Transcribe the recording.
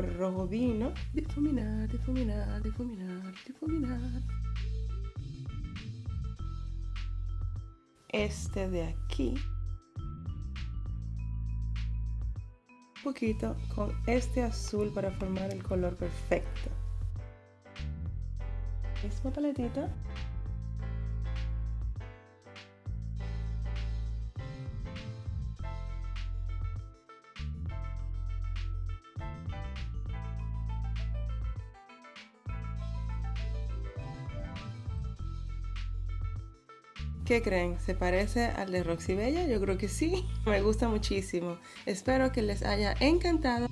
rojo vino. Difuminar, difuminar, difuminar, difuminar. Este de aquí. Un poquito con este azul para formar el color perfecto. Misma paletita. ¿Qué creen? ¿Se parece al de Roxy Bella? Yo creo que sí. Me gusta muchísimo. Espero que les haya encantado.